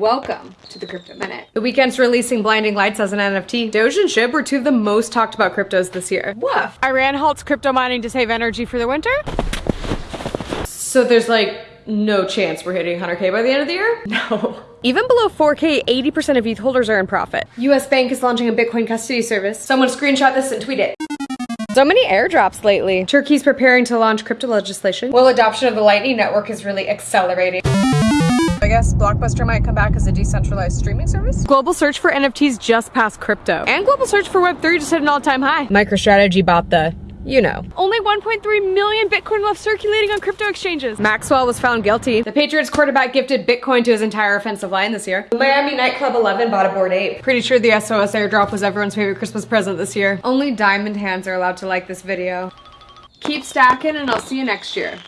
Welcome to the Crypto Minute. The Weeknd's releasing Blinding Lights as an NFT. Doge and SHIB were two of the most talked about cryptos this year. Woof. Iran halts crypto mining to save energy for the winter. So there's like no chance we're hitting 100k by the end of the year? No. Even below 4k, 80% of ETH holders are in profit. US Bank is launching a Bitcoin custody service. Someone screenshot this and tweet it. So many airdrops lately. Turkey's preparing to launch crypto legislation. Well, adoption of the Lightning Network is really accelerating. I guess Blockbuster might come back as a decentralized streaming service. Global search for NFTs just passed crypto. And global search for Web3 just hit an all-time high. MicroStrategy bought the you know. Only 1.3 million Bitcoin left circulating on crypto exchanges. Maxwell was found guilty. The Patriots quarterback gifted Bitcoin to his entire offensive line this year. The Miami nightclub 11 bought a Bored Ape. Pretty sure the SOS airdrop was everyone's favorite Christmas present this year. Only diamond hands are allowed to like this video. Keep stacking and I'll see you next year.